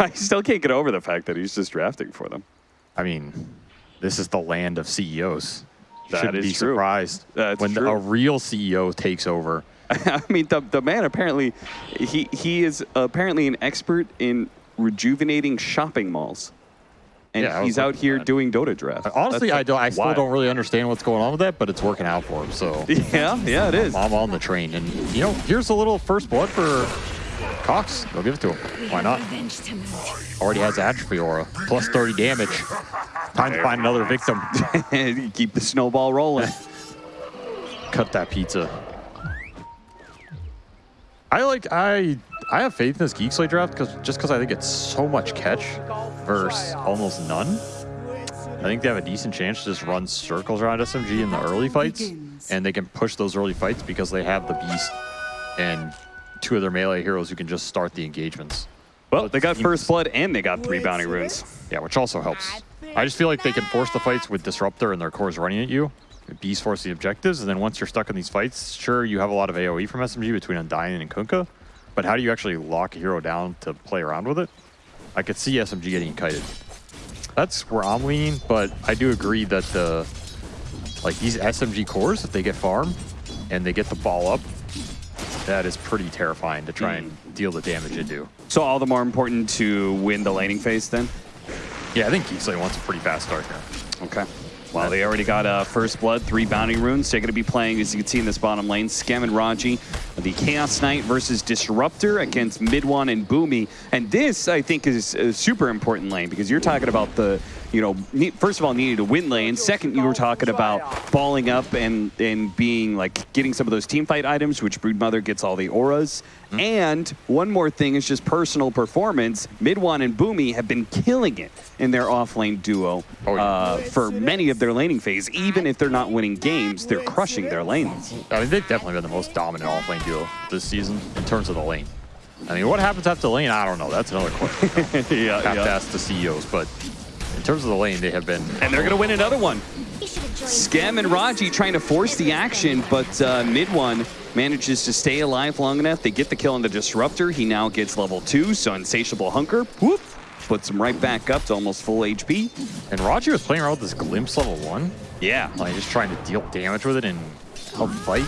I still can't get over the fact that he's just drafting for them. I mean, this is the land of CEOs. That Shouldn't be true. surprised That's when true. a real CEO takes over. I mean, the, the man apparently, he, he is apparently an expert in rejuvenating shopping malls. And Yeah, he's out here that. doing Dota draft. Honestly, That's I don't. I still wild. don't really understand what's going on with that, but it's working out for him. So Yeah, yeah, it is. I'm on the train, and you know, here's a little first blood for Cox. They'll give it to him. Why not? Revenge to move. Already has atrophy aura, plus 30 damage. Time to find another victim. Keep the snowball rolling. Cut that pizza. I like I I have faith in this Geek Slate draft because just because I think it's so much catch versus almost none. I think they have a decent chance to just run circles around SMG in the early fights, and they can push those early fights because they have the Beast and two of their melee heroes who can just start the engagements. Well, they got first blood and they got three bounty runes. Yeah, which also helps. I just feel like they can force the fights with Disruptor and their cores running at you. Beast force the objectives, and then once you're stuck in these fights, sure, you have a lot of AoE from SMG between Undying and Kunkka, but how do you actually lock a hero down to play around with it? I could see SMG getting kited. That's where I'm leaning, but I do agree that the like these SMG cores, if they get farm and they get the ball up, that is pretty terrifying to try and deal the damage they do. So all the more important to win the laning phase then? Yeah, I think Geek Slate wants a pretty fast start here. Okay. Well, they already got uh, First Blood, three bounty runes. They're going to be playing, as you can see in this bottom lane, Scam and Raji, the Chaos Knight versus Disruptor against MidOne and Boomy. And this, I think, is a super important lane because you're talking about the, you know, first of all, needed to win lane. Second, you were talking about balling up and, and being like getting some of those team fight items, which Broodmother gets all the auras. And one more thing is just personal performance. MidOne and Boomy have been killing it in their offlane duo Oh, yeah. uh, for many of their laning phase. Even if they're not winning games, they're crushing their lanes. I mean, they've definitely been the most dominant off-lane duo this season in terms of the lane. I mean, what happens after lane? I don't know. That's another question. yeah, Have to ask the CEOs. But in terms of the lane, they have been. And they're going to win another one. You should have joined Scam and Raji trying to force the action, but uh, MidOne manages to stay alive long enough. They get the kill on the Disruptor. He now gets level two, so Insatiable Hunger, whoop, puts him right back up to almost full HP. And Raji was playing around with this glimpse level one, Yeah. like just trying to deal damage with it and help fight.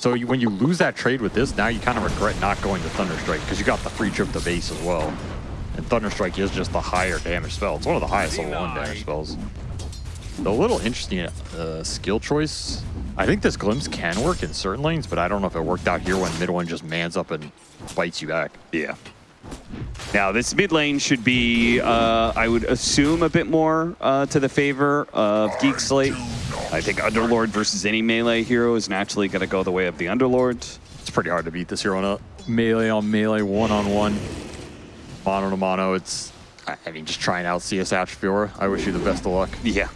So you, when you lose that trade with this, now you kind of regret not going to Thunderstrike because you got the free trip to base as well. And Thunderstrike is just the higher damage spell. It's one of the highest level one damage spells. The little interesting uh, skill choice. I think this glimpse can work in certain lanes, but I don't know if it worked out here when MidOne just mans up and bites you back. Yeah. Now, this mid lane should be, uh, I would assume, a bit more uh, to the favor of Geek Slate. I think Underlord versus any melee hero is naturally going to go the way of the Underlord. It's pretty hard to beat this hero on a melee on melee, one on one, mono to mono. It's, I I mean, just trying out CS Atrophy Aura. I wish you the best of luck. Yeah.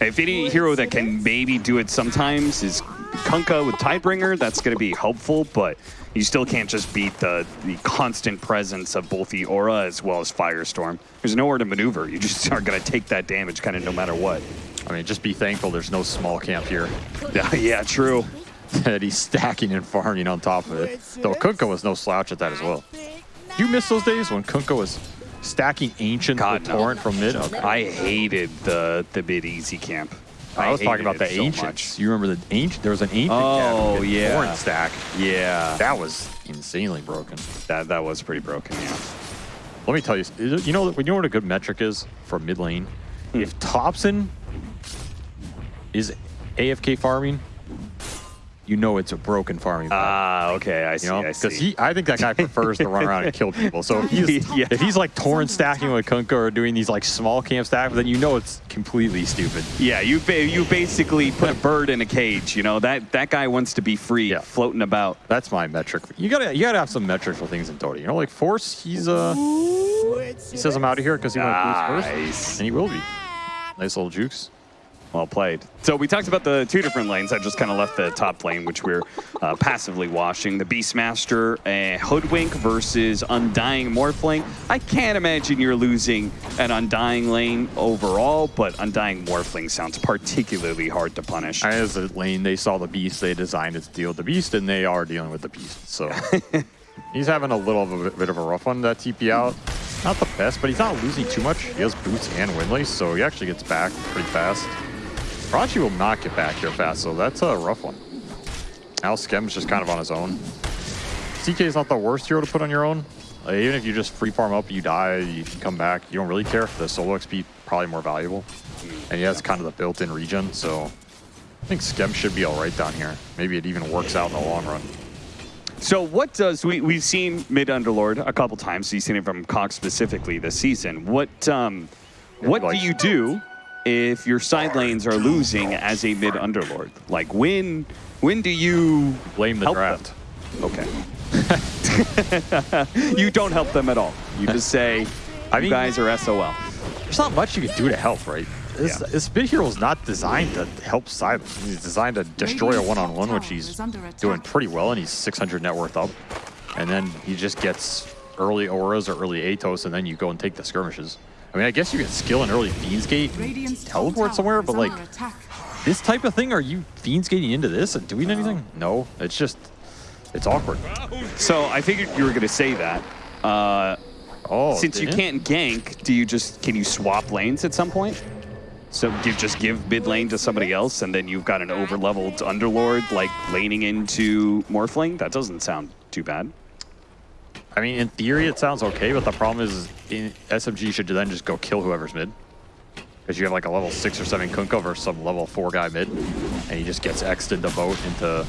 If any hero that can maybe do it sometimes is Kunkka with Tidebringer, that's going to be helpful, but you still can't just beat the, the constant presence of both the Aura as well as Firestorm. There's nowhere to maneuver. You just are going to take that damage kind of no matter what. I mean, just be thankful there's no small camp here Yeah, yeah, true. that he's stacking and farming on top of it. Though Kunkka was no slouch at that as well. Do you miss those days when Kunkka was stacking Ancient God, with no. Torrent from mid? Okay. I hated the the mid easy camp. I was talking about the so Ancients. much. you remember the Ancient? There was an Ancient Oh, yeah. Torrent stack. Yeah, That was insanely broken. that that was pretty broken. Yeah. Let me tell you, you know, you know what a good metric is for mid lane? Hmm. If Thompson is AFK farming, you know it's a broken farming. vibe, Ah, okay, I see. you know, because he, I think that guy prefers to run around and kill people. So if he's, Yeah. if he's like torrent stacking with Kunkka or doing these like small camp stacks, then you know it's completely stupid. Yeah, you ba- you basically put a bird in a cage. You know that that guy wants to be free, Yeah. floating about. That's my metric. You gotta, you gotta have some metrics for things in Dota. You know, like Force, he's uh, he says I'm out of here because he went boost Nice. first, and he will be. Nice little jukes. Well played. So we talked about the two different lanes. I just kind of left the top lane, which we're uh, passively washing. The Beastmaster uh, Hoodwink versus Undying Morphling. I can't imagine you're losing an Undying lane overall, but Undying Morphling sounds particularly hard to punish. As a lane, they saw the beast, they designed it to deal with the beast, and they are dealing with the beast. So he's having a little of a bit of a rough one that TP out. not the best, but he's not losing too much. He has boots and windlace, so he actually gets back pretty fast. Raji will not get back here fast, so that's a rough one. Now Skem's just kind of on his own. CK is not the worst hero to put on your own. Even if you just free farm up, you die, you can come back, you don't really care. The solo XP probably more valuable. And he has kind of the built-in regen, so I think Skem should be all right down here. Maybe it even works out in the long run. So what does we we've seen mid underlord a couple times. so You've seen it from Cox specifically this season. What um, what do you do if your side lanes are losing as a mid underlord? Like when when do you Blame the help draft. them? Okay. you don't help them at all. You just say, I "You mean- guys are SOL." There's not much you can do to help, right? This, Yeah. this big hero is not designed to help Silence. He's designed to destroy a one-on-one, which he's doing pretty well, and he's 600 net worth up. And then he just gets early auras or early Atos, and then you go and take the skirmishes. I mean, I guess you can skill an early Fiend's Gate, and teleport somewhere, but like this type of thing, are you Fiend's Gating into this and doing anything? No, it's just, it's awkward. So I figured you were going to say that. Uh, Oh, Since you didn't? can't gank, do you just can you swap lanes at some point? So you just give mid lane to somebody else, and then you've got an over-leveled underlord like laning into Morphling. That doesn't sound too bad. I mean, in theory, it sounds okay, but the problem is in SMG should then just go kill whoever's mid. Because you have like a level 6 or 7 Kunkka versus some level 4 guy mid, and he just gets X'd into boat into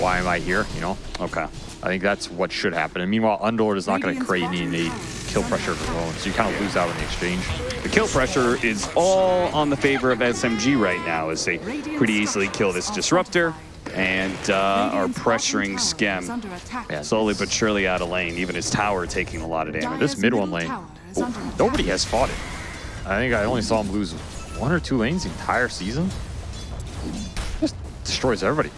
why am I here, you know? Okay. I think that's what should happen. And meanwhile, Underlord is not going to create any innate kill pressure of his own, so you kind of lose out in the exchange. The kill pressure is all on the favor of SMG right now, as they pretty easily kill this disruptor and uh, are pressuring Skem Yeah, slowly but surely out of lane. Even his tower taking a lot of damage. This MidOne lane, oh, nobody has fought it. I think I only saw him lose one or two lanes the entire season. Just destroys everybody.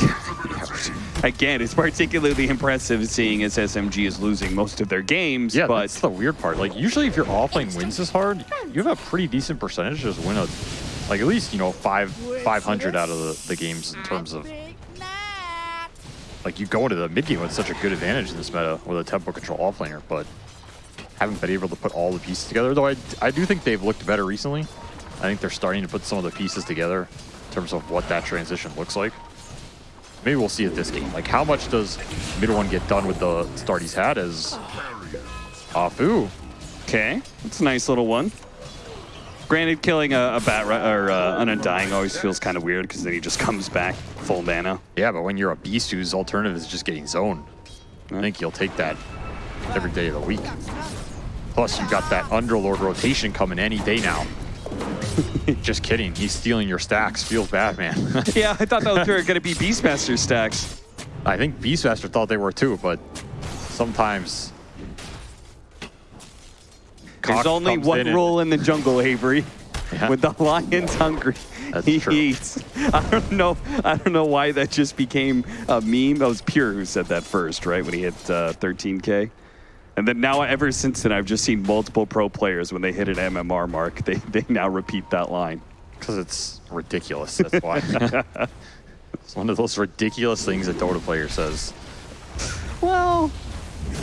Again, it's particularly impressive seeing as SMG is losing most of their games, Yeah, but that's the weird part. Like, usually if your offlane wins this hard, you have a pretty decent percentage to just win a, like, at least, you know, five, 500 out of the, the games in terms of, like, you go into the mid game with such a good advantage in this meta with a tempo control offlaner, but haven't been able to put all the pieces together. Though I, I do think they've looked better recently. I think they're starting to put some of the pieces together in terms of what that transition looks like. Maybe we'll see it this game. Like, how much does MidOne get done with the start he's had as oh. Afu? Ah, okay, that's a nice little one. Granted, killing a, a bat or uh, an undying always feels kind of weird because then he just comes back full mana. Yeah, but when you're a beast whose alternative is just getting zoned, I think you'll take that every day of the week. Plus, you've got that Underlord rotation coming any day now. just kidding. He's stealing your stacks. Feels bad, man. yeah, I thought those were going to be Beastmaster stacks. I think Beastmaster thought they were too, but sometimes. There's only one in rule in the jungle, Avery. Yeah. When the lion's hungry, That's he true. eats. I don't know. I don't know why that just became a meme. That was Pure who said that first, right? When he hit uh, 13k, and then now ever since then, I've just seen multiple pro players when they hit an MMR mark, they they now repeat that line. Because it's ridiculous. That's why. it's one of those ridiculous things a Dota player says. Well,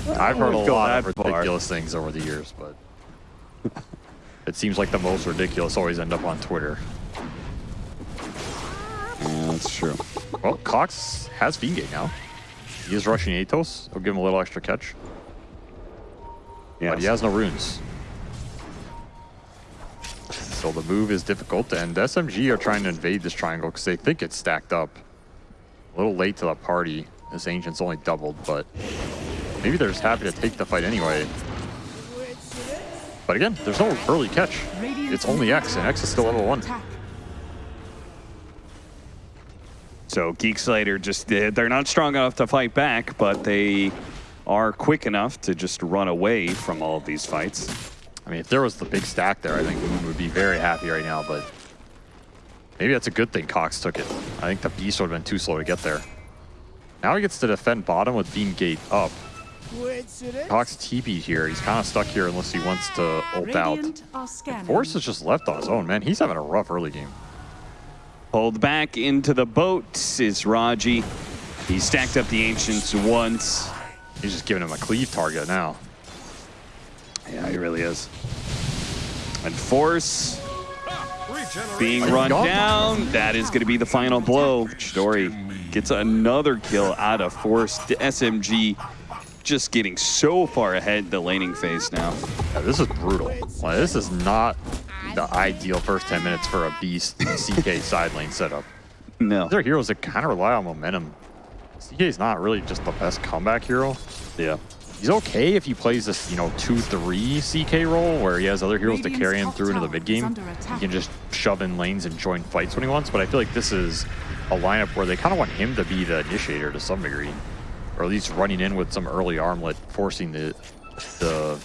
I've heard a lot of that far. ridiculous things over the years, but it seems like the most ridiculous always end up on Twitter. yeah, that's true. Well, Cox has Fiendgate now. He is rushing Atos. He'll give him a little extra catch, Yeah, but he has no runes. So the move is difficult, and SMG are trying to invade this triangle because they think it's stacked up. A little late to the party. This Ancient's only doubled, but maybe they're just happy to take the fight anyway. But again, there's no early catch. It's only X, and X is still level 1. So Geek Slater just they're they're not strong enough to fight back, but they are quick enough to just run away from all of these fights. I mean, if there was the big stack there, I think Moon would be very happy right now, but maybe that's a good thing Cox took it. I think the Beast would have been too slow to get there. Now he gets to defend bottom with Beam Gate up. Cox TP here. He's kind of stuck here unless he wants to ult out. Force is just left on his own, man. He's having a rough early game. Pulled back into the boat is Raji. He stacked up the Ancients once. He's just giving him a cleave target now. Yeah, he really is. And Force being run down. That is going to be the final blow. Chidori gets another kill out of Force. The SMG just getting so far ahead the laning phase now. Yeah, this is brutal. Like, this is not the ideal first 10 minutes for a Beast CK side lane setup. No. They're heroes that kind of rely on momentum. CK is not really just the best comeback hero. Yeah. He's okay if he plays this, you know, 2-3 CK role where he has other heroes to carry him through into the mid game. He can just shove in lanes and join fights when he wants, but I feel like this is a lineup where they kind of want him to be the initiator to some degree. Or at least running in with some early armlet, forcing the the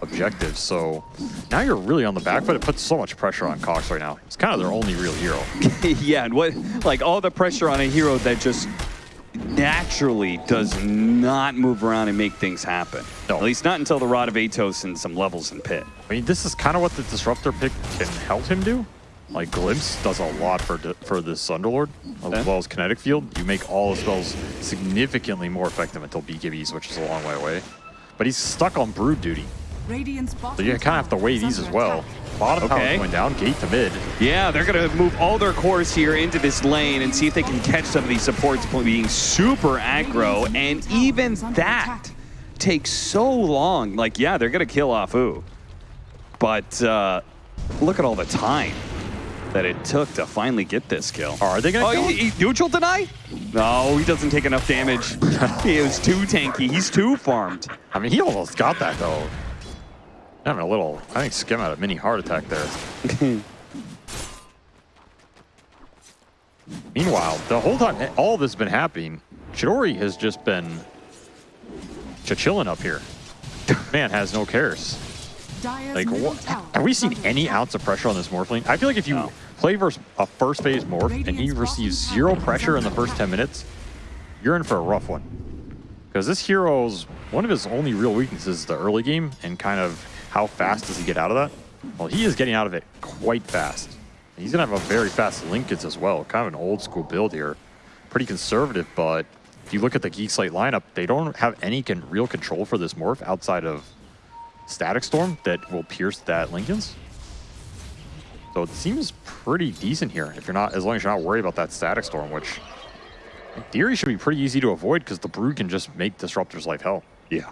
objectives. So now you're really on the back foot. It puts so much pressure on Cox right now. It's kind of their only real hero. yeah, and what, like all the pressure on a hero that just naturally does not move around and make things happen. No. At least not until the Rod of Atos and some levels in pit. I mean, this is kind of what the Disruptor pick can help him do. Like, Glimpse does a lot for for this Underlord, as Okay. well as Kinetic Field. You make all the spells significantly more effective until BKBs, which is a long way away. But he's stuck on Brood duty, So so you kind of have to weigh these as well. Bottom Okay. tower going down, gate to mid. Yeah, they're going to move all their cores here into this lane and see if they can catch some of these supports being super aggro. And even that takes so long. Like, yeah, they're going to kill off Ooh. But uh, look at all the time that it took to finally get this kill. Are they going to Oh, kill he, he neutral deny? No, he doesn't take enough damage. he is too tanky. He's too farmed. I mean, he almost got that, though. Having a little, I think Skem had a mini heart attack there. Meanwhile, the whole time all this has been happening, Chidori has just been chilling up here. Man has no cares. Like, what, have we seen any ounce of pressure on this Morphling? I feel like if you No. play versus a first phase Morph and he receives zero pressure in the first 10 minutes, you're in for a rough one. Because this hero's, one of his only real weaknesses is the early game and kind of how fast does he get out of that? Well, he is getting out of it quite fast. He's going to have a very fast linkage as well. Kind of an old school build here. Pretty conservative, but if you look at the Geek Slate lineup, they don't have any con real control for this Morph outside of Static Storm that will pierce that Linken's. So it seems pretty decent here if you're not, as long as you're not worried about that Static Storm, which in theory should be pretty easy to avoid because the Brood can just make Disruptor's life hell. Yeah.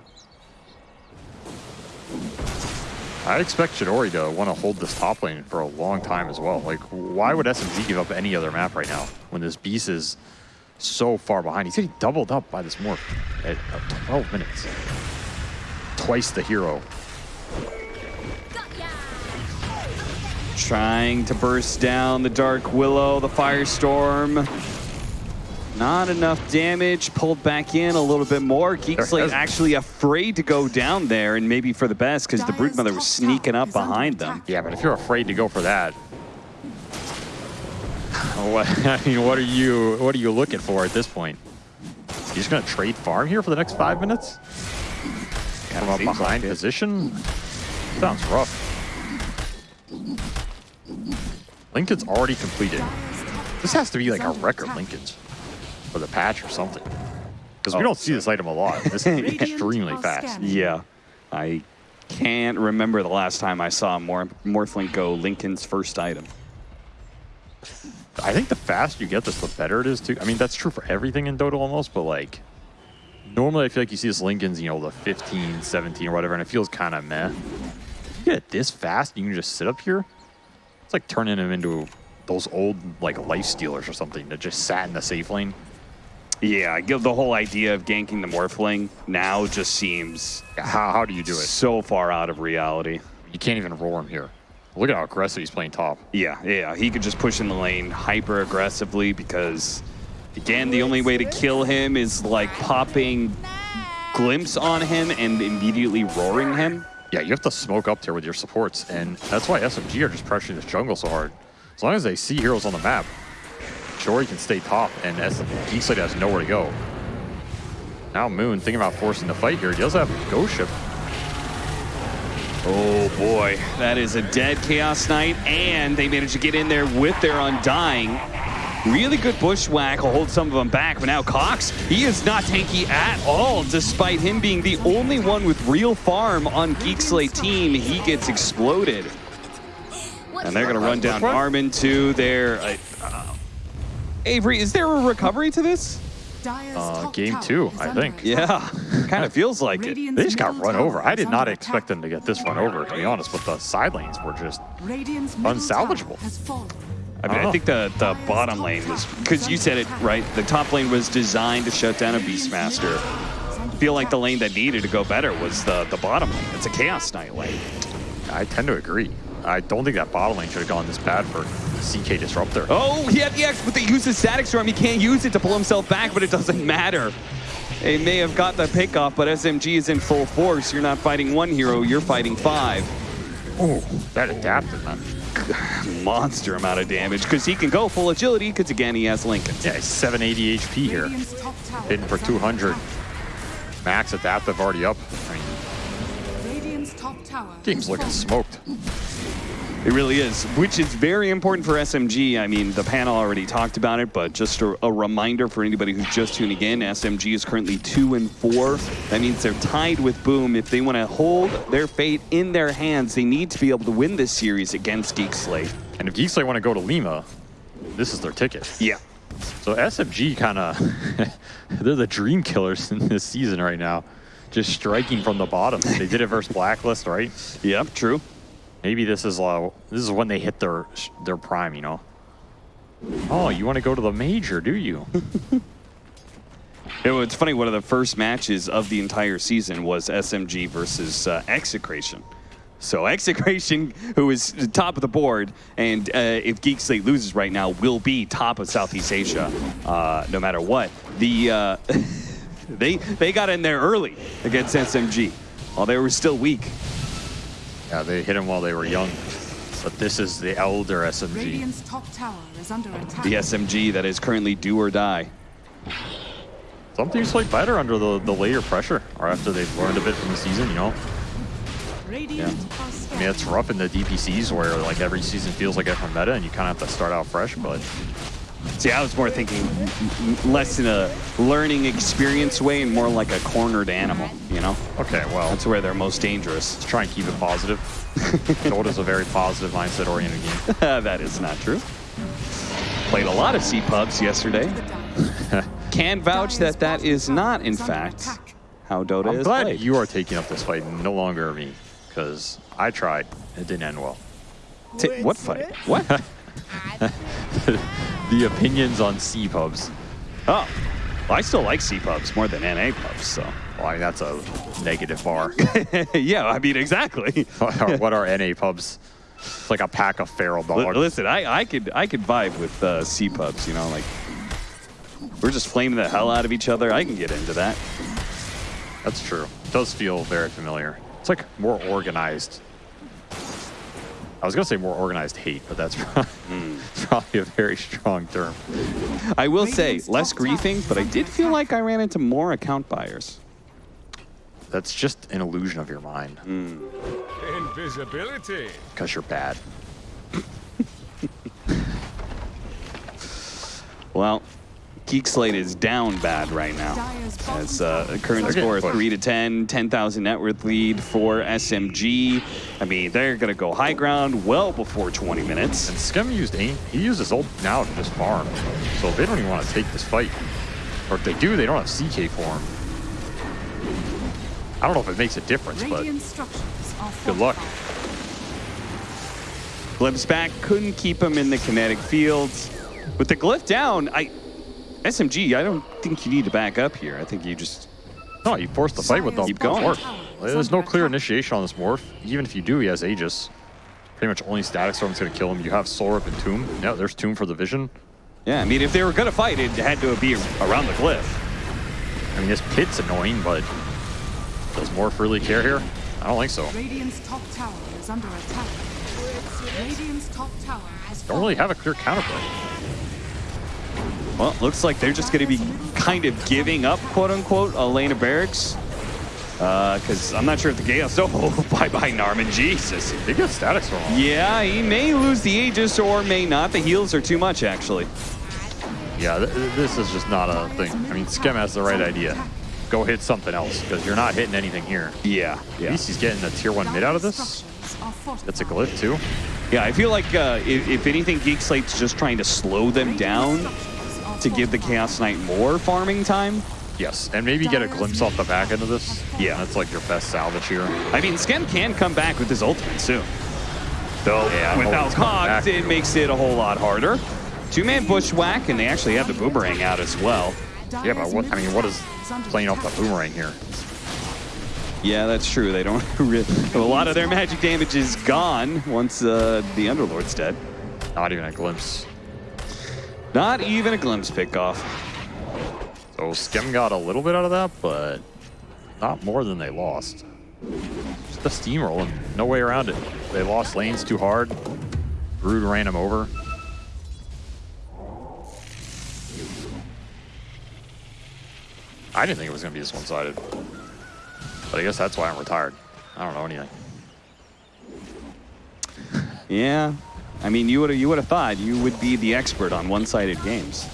I expect Chidori to want to hold this top lane for a long time as well. Like, why would SMG give up any other map right now when this Beast is so far behind? He's getting doubled up by this Morph at uh, 12 minutes. Twice the hero. Trying to burst down the Dark Willow, the Firestorm. Not enough damage, pulled back in a little bit more. Geek There actually afraid to go down there, and maybe for the best, because the Broodmother was sneaking up behind them. Yeah, but if you're afraid to go for that, what, I mean, what are you what are you looking for at this point? You just gonna trade farm here for the next five minutes from a seems like behind position? Sounds rough. Linken's already completed. This has to be like a record Linken's for the patch or something. Because we Oh. don't see this item a lot. This is extremely fast. Yeah. I can't remember the last time I saw Mor Morphling go Linken's first item. I think the faster you get this, the better it is too. I mean, that's true for everything in Dota almost, but like, normally I feel like you see this Linken's, you know, the 15, 17 or whatever, and it feels kind of meh. If You get it this fast, you can just sit up here. It's like turning him into those old, like, life stealers or something that just sat in the safe lane. Yeah, I give the whole idea of ganking the Morphling now just seems How, how do you do it? so far out of reality. You can't even roar him here. Look at how aggressive he's playing top. Yeah, yeah, he could just push in the lane hyper aggressively because, again, the only way to kill him is like popping glimpse on him and immediately roaring him. Yeah, you have to smoke up there with your supports, and that's why SMG are just pressuring this jungle so hard. As long as they see heroes on the map, Jory can stay top, and S Geek Slate has nowhere to go. Now Moon thinking about forcing the fight here. He does have Ghost Ship. Oh boy, that is a dead Chaos Knight, and they managed to get in there with their Undying. Really good bushwhack will hold some of them back, but now Cox, he is not tanky at all, despite him being the only one with real farm on Geek Slate team. He gets exploded. And they're going to run down Armin to their... Uh, uh, Avery, is there a recovery to this? Uh, game two, I think. Yeah, kind of feels like it. They just got run over. I did not expect them to get this run over, to be honest, but the side lanes were just unsalvageable. I mean, I, I think the, the bottom lane was, because you said it, right? The top lane was designed to shut down a Beastmaster. I feel like the lane that needed to go better was the, the bottom lane. It's a Chaos Knight lane. I tend to agree. I don't think that bottom lane should have gone this bad for CK Disruptor. Oh, he had the X, but they used his Static Storm. He can't use it to pull himself back, but it doesn't matter. They may have got the pick off, but SMG is in full force. You're not fighting one hero, you're fighting five. Oh, that adapted, man. Monster amount of damage, because he can go full agility, because again, he has Linken. Yeah, he's 780 HP here. Hitting for 200. Max adaptive already up. I mean, game's looking smoked. It really is, which is very important for SMG. I mean, the panel already talked about it, but just a, a, reminder for anybody who's just tuning in, SMG is currently two and four. That means they're tied with Boom. If they want to hold their fate in their hands, they need to be able to win this series against Geek Slate. And if Geek Slate want to go to Lima, this is their ticket. Yeah. So SMG kind of, they're the dream killers in this season right now. Just striking from the bottom. They did it versus Blacklist, right? Yep, true. Maybe this is uh, this is when they hit their their prime, you know. Oh, you want to go to the major, do you? it, it's funny. One of the first matches of the entire season was SMG versus uh, Execration. So Execration, who is top of the board, and uh, if Geek Slate loses right now, will be top of Southeast Asia, uh, no matter what. The uh, they they got in there early against SMG, while they were still weak. Yeah, they hit him while they were young. But this is the elder SMG. The SMG that is currently do or die. Some teams play better under the, the later pressure, or after they've learned a bit from the season, you know? Yeah. I mean, it's rough in the DPCs where like every season feels like a different meta and you kind of have to start out fresh, but See, I was more thinking less in a learning experience way and more like a cornered animal, you know? Okay, well. That's where they're most dangerous. Let's try and keep it positive. Dota's a very positive mindset-oriented game. that is not true. Played a lot of C-pubs yesterday. Can vouch that that is not, in fact, how Dota I'm is glad played. you are taking up this fight no longer me, because I tried. It didn't end well. T what fight? What? the opinions on C pubs. Oh, well, I still like C pubs more than NA pubs, so. Well, I mean, that's a negative bar. yeah, I mean, exactly. what are NA pubs? It's like a pack of feral dogs. L listen, I, I could I could vibe with uh, C pubs, you know, like we're just flaming the hell out of each other. I can get into that. That's true. It does feel very familiar. It's like more organized I was going to say more organized hate, but that's mm. probably a very strong term. I will say, less griefing, but I did feel like I ran into more account buyers. That's just an illusion of your mind. Mm. Invisibility. Because you're bad. well, Geek Slate is down bad right now. As uh, current score 3 to 10, 10,000 net worth lead for SMG. I mean, they're going to go high ground well before 20 minutes. And Skem used aim. He used uses ult now to just farm. So they don't even want to take this fight. Or if they do, they don't have CK form. I don't know if it makes a difference, but good luck. Glimpse back, couldn't keep him in the kinetic fields. With the glyph down, I SMG, I don't think you need to back up here. I think you just... No, you force the fight with them. Keep going. Morph. There's no clear initiation on this Morph. Even if you do, he has Aegis. Pretty much only Static Storm's going to kill him. You have Soul Rip and Tomb. Yeah, there's Tomb for the Vision. Yeah, I mean, if they were going to fight, it had to be around the glyph. I mean, this pit's annoying, but does Morph really care here? I don't think so. Radiant's top tower is under attack. Radiant's top tower has Don't really have a clear counterplay. Well, looks like they're just going to be kind of giving up, quote unquote, Elena Barracks. Because uh, I'm not sure if the Gales. Oh, bye bye, Narman. Jesus. They get static storm. Yeah, he may lose the Aegis or may not. The heals are too much, actually. Yeah, th this is just not a thing. I mean, Skem has the right idea. Go hit something else, because you're not hitting anything here. Yeah, At least he's getting a tier 1 mid out of this. That's a glyph, too. Yeah, I feel like uh, if, if anything, Geek Slate's just trying to slow them down to give the Chaos Knight more farming time. Yes, and maybe get a glimpse off the back end of this. Yeah. That's like your best salvage here. I mean, Skem can come back with his ultimate soon. Though, Yeah, without Cox, it makes it a whole lot harder. Two-man bushwhack, and they actually have the boomerang out as well. Yeah, but what, I mean, what is playing off the boomerang here? Yeah, that's true. They don't really... A lot of their magic damage is gone once uh, the Underlord's dead. Not even a glimpse. Not even a glimpse pickoff. So Skem got a little bit out of that, but not more than they lost. Just a steamrolling. No way around it. They lost lanes too hard. Brood ran him over. I didn't think it was going to be this one-sided. But I guess that's why I'm retired. I don't know anything. Yeah. I mean, you would have you would have thought you would be the expert on one-sided games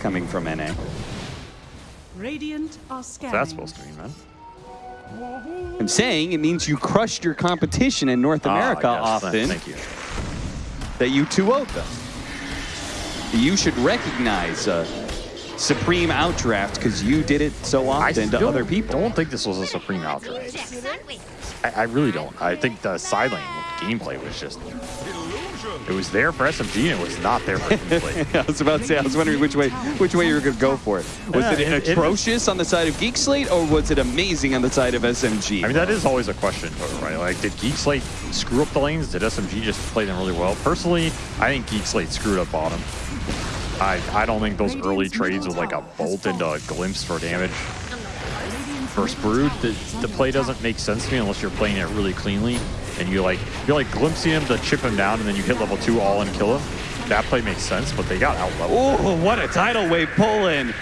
coming from NA. Radiant are What's scanning. that supposed to mean, man? I'm saying it means you crushed your competition in North America Ah, yes. often. Thank you. that you 2 them. You should recognize uh, Supreme Outdraft because you did it so often to other people. I don't think this was a Supreme Outdraft. Checks, aren't we? I, I really don't. I think the side lane gameplay was just, Illusion. It was there for SMG and it was not there for gameplay. I was about to say, I was wondering which way which way you were going to go for it. Was Yeah, it, it- it- atrocious on the side of Geek Slate or was it amazing on the side of SMG? I mean, that is always a question, right? Like, did Geek Slate screw up the lanes? Did SMG just play them really well? Personally, I think Geek Slate screwed up bottom. I, I don't think those early trades with like a bolt into a glimpse for damage versus Brood, the, the play doesn't make sense to me unless you're playing it really cleanly and you like, you're like glimpsing him to chip him down and then you hit level two all and kill him. That play makes sense, but they got out leveled. Oh, what a tidal wave pull in.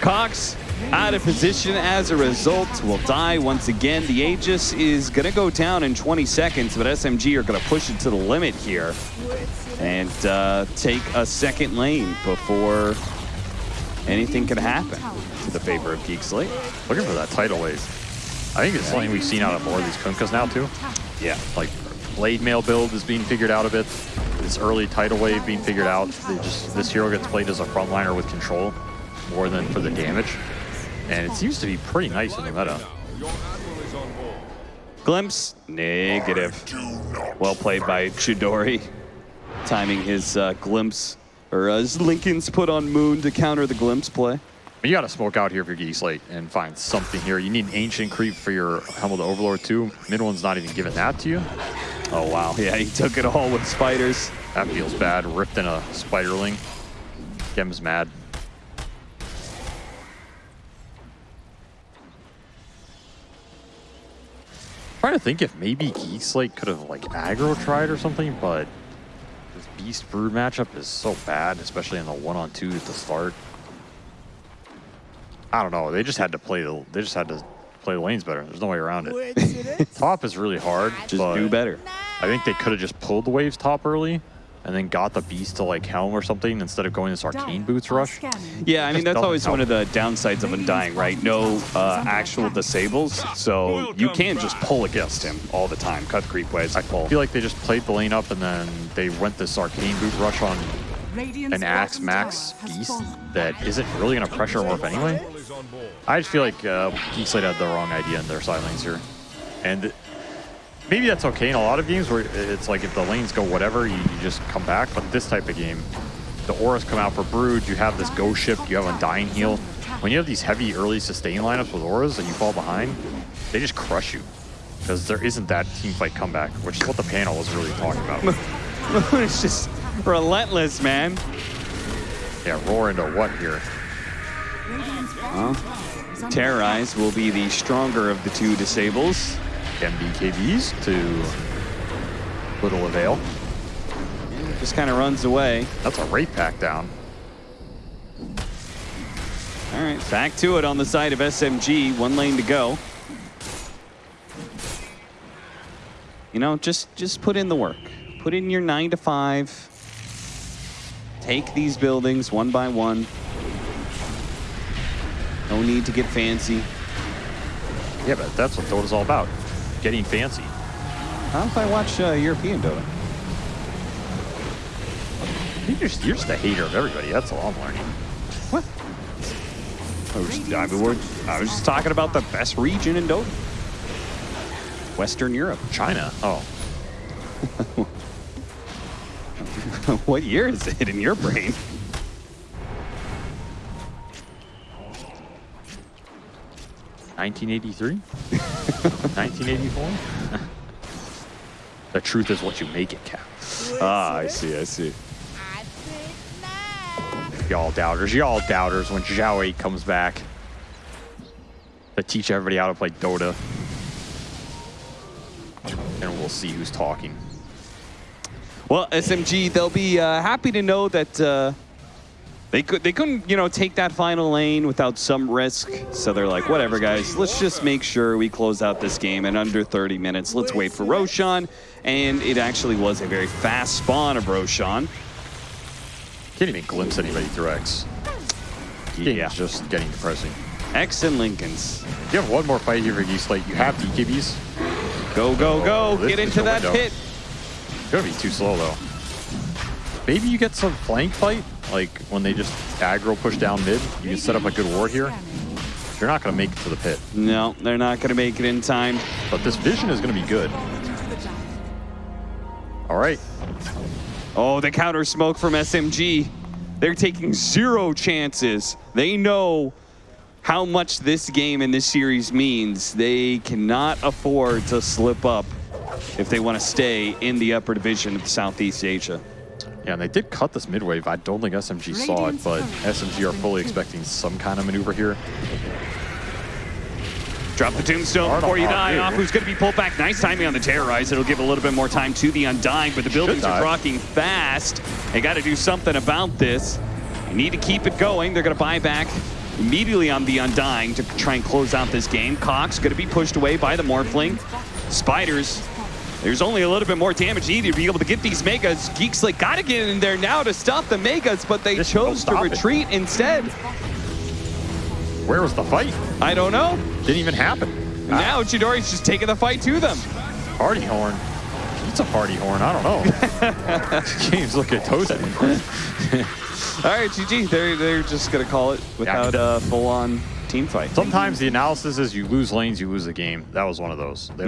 Cox out of position as a result will die once again. The Aegis is going to go down in 20 seconds, but SMG are going to push it to the limit here and uh, take a second lane before anything can happen to the favor of Geek Slate. Looking for that tidal wave. I think it's something we've seen out of more of these Kunkkas now too. Yeah. like blade mail build is being figured out a bit. This early tidal wave being figured out. They just this hero gets played as a frontliner with control more than for the damage, and it seems to be pretty nice in the meta. Your admiral is on board. Glimpse, negative. Well played by Chidori, timing his uh, glimpse, or uh, his Linken's put on Moon to counter the glimpse play. But you got to smoke out here if you're Geek Slate and find something here. You need an ancient creep for your of Overlord too. MidOne's not even giving that to you. Oh wow, yeah, he took it all with spiders. That feels bad. Ripped in a spiderling. Gem's mad. Trying to think if maybe Geek Slate could have like aggro tried or something, but this Beast Brood matchup is so bad, especially in the one on two at the start. I don't know. They just had to play the. They just had to play the lanes better. There's no way around it. Top is really hard. Just but do better. I think they could have just pulled the waves top early and then got the beast to like helm or something instead of going this arcane boots rush. Yeah, I mean that's always help. one of the downsides of Undying, right? No uh, actual disables, so you can't just pull against him all the time. Cut the creep waves, I pull. feel like they just played the lane up and then they went this arcane boot rush on an axe max beast that isn't really going to pressure morph anyway. Admiral is on board. I just feel like uh, Geek Slate had the wrong idea in their side lanes here. And maybe that's okay in a lot of games where it's like if the lanes go whatever, you, you just come back. But this type of game, the auras come out for Brood, you have this Ghost Ship, you have Undying Heal. When you have these heavy early sustain lineups with auras and you fall behind, they just crush you. Because there isn't that team fight comeback, which is what the panel was really talking about. Moon is just relentless, man. yeah, roar into what here? Terrorize will be the stronger of the two disables. MBKBs to little avail. Just kind of runs away. That's a rate pack down. All right, back to it on the side of SMG. One lane to go. You know, just just put in the work. Put in your nine to five. Take these buildings one by one. No need to get fancy. Yeah, but that's what Dota's all about. Getting fancy. How if I watch uh, European Dota? You're just, you're just a hater of everybody. That's all I'm learning. What? I was, I, mean, I was just talking about the best region in Dota. Western Europe. China. Oh, what year is it in your brain? Nineteen eighty-three. Nineteen eighty-four. the truth is what you make it, Cap. Ah, I see, I see. Y'all doubters. Y'all doubters when Zhao 8 comes back to teach everybody how to play Dota. And we'll see who's talking. Well, SMG, they'll be uh, happy to know that uh, they could they couldn't you know take that final lane without some risk. So they're like, whatever, guys. Let's just make sure we close out this game in under 30 minutes. Let's wait for Roshan, and it actually was a very fast spawn of Roshan. Can't even glimpse anybody through X. Yeah. just getting depressing. X and Linkens. You have one more fight here for Geek Slate. You have BKBs. Go, go, go! Oh, Get into that window. pit. Gonna be too slow though. Maybe you get some flank fight, like when they just aggro push down mid. You can set up a good ward here. You're not gonna make it to the pit, No, they're not going to make it in time. but this vision is gonna be good. All right, Oh, the counter smoke from SMG. They're taking zero chances. They know how much this game and this series means. They cannot afford to slip up if they want to stay in the upper division of Southeast Asia. Yeah, and they did cut this mid wave. I don't think SMG saw it, but SMG are fully expecting some kind of maneuver here. Drop the tombstone Hard before you die. dude. Off who's going to be pulled back. Nice timing on the terrorize. It'll give a little bit more time to the undying, but the buildings are rocking fast. They got to do something about this. They need to keep it going. They're going to buy back immediately on the undying to try and close out this game. Cox going to be pushed away by the Morphling. Spiders. There's only a little bit more damage needed to be able to get these megas. Geek Slate got to get in there now to stop the megas, but they Just chose to stop it. retreat instead. Where was the fight? I don't know. Didn't even happen. Ah, Now Chidori's just taking the fight to them. party horn. It's a party horn. I don't know. James, look at toasty. All right, GG. They're they're just gonna call it without a full-on team fight. Sometimes the analysis is you lose lanes, you lose the game. That was one of those. They